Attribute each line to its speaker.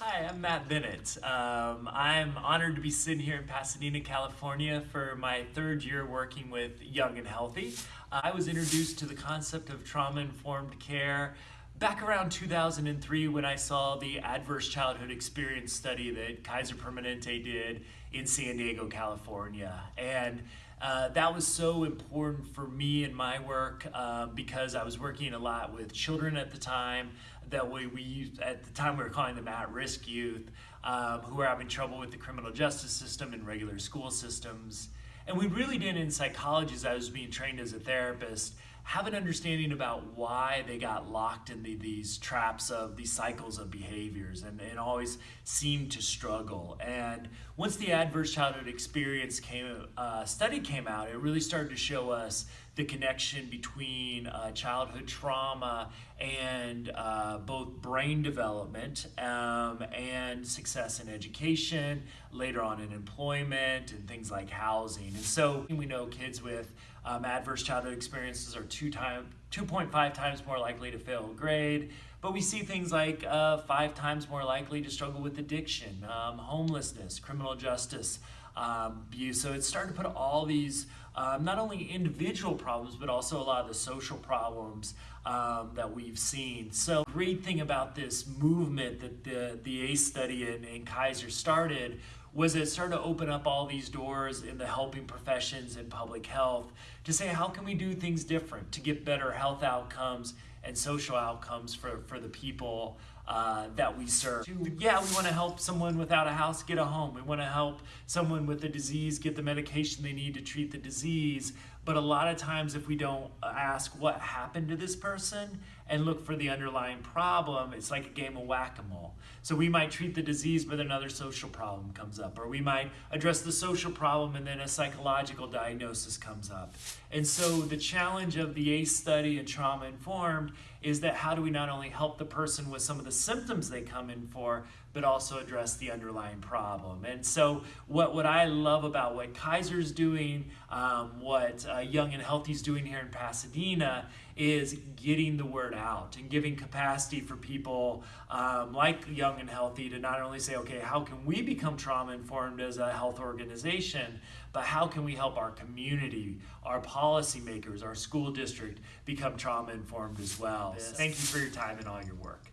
Speaker 1: Hi, I'm Matt Bennett. Um, I'm honored to be sitting here in Pasadena, California for my third year working with Young and Healthy. Uh, I was introduced to the concept of trauma-informed care back around 2003 when I saw the adverse childhood experience study that Kaiser Permanente did in San Diego, California. And uh, that was so important for me in my work uh, because I was working a lot with children at the time that we, we used, at the time we were calling them at-risk youth um, who were having trouble with the criminal justice system and regular school systems. And we really did in psychology as I was being trained as a therapist have an understanding about why they got locked in the, these traps of these cycles of behaviors and, and always seemed to struggle. And once the adverse childhood experience came, uh, study came out, it really started to show us the connection between uh, childhood trauma and uh, both brain development um, and success in education, later on in employment and things like housing. And so we know kids with um, adverse childhood experiences are two time, 2.5 times more likely to fail a grade, but we see things like uh, five times more likely to struggle with addiction, um, homelessness, criminal justice um, abuse. So it started to put all these um, not only individual problems, but also a lot of the social problems um, that we've seen. So great thing about this movement that the, the ACE study and, in Kaiser started was it started to open up all these doors in the helping professions and public health to say how can we do things different to get better health outcomes and social outcomes for, for the people uh, that we serve. Yeah, we want to help someone without a house get a home. We want to help someone with a disease get the medication they need to treat the disease. But a lot of times if we don't ask what happened to this person and look for the underlying problem, it's like a game of whack-a-mole. So we might treat the disease, but another social problem comes up. Or we might address the social problem and then a psychological diagnosis comes up. And so the challenge of the ACE study and Trauma Informed is that how do we not only help the person with some of the symptoms they come in for, but also address the underlying problem. And so what, what I love about what Kaiser's doing, um, what uh, Young and Healthy is doing here in Pasadena is getting the word out and giving capacity for people um, like Young and Healthy to not only say, okay, how can we become trauma informed as a health organization, but how can we help our community, our policymakers, our school district become trauma informed as well. Thank you for your time and all your work.